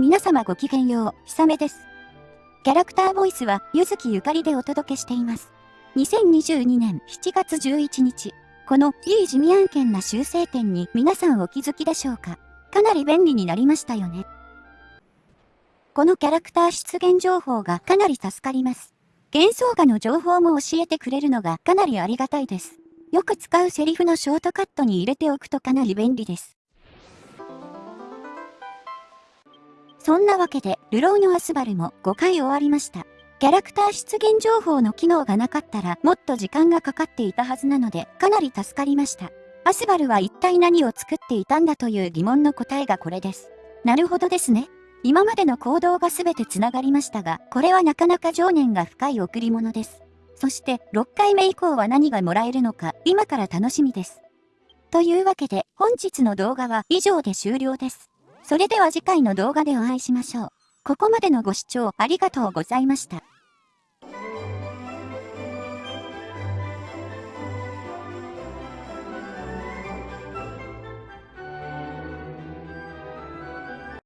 皆様ごきげんよう、ひさめです。キャラクターボイスは、ゆずきゆかりでお届けしています。2022年7月11日、このいい地味案件な修正点に皆さんお気づきでしょうか？かなり便利になりましたよね。このキャラクター出現情報がかなり助かります。幻想画の情報も教えてくれるのがかなりありがたいです。よく使うセリフのショートカットに入れておくとかなり便利です。そんなわけで、ルローのアスバルも5回終わりました。キャラクター出現情報の機能がなかったらもっと時間がかかっていたはずなので、かなり助かりました。アスバルは一体何を作っていたんだという疑問の答えがこれです。なるほどですね。今までの行動が全て繋がりましたが、これはなかなか情念が深い贈り物です。そして6回目以降は何がもらえるのか今から楽しみです。というわけで本日の動画は以上で終了です。それでは次回の動画でお会いしましょう。ここまでのご視聴ありがとうございました。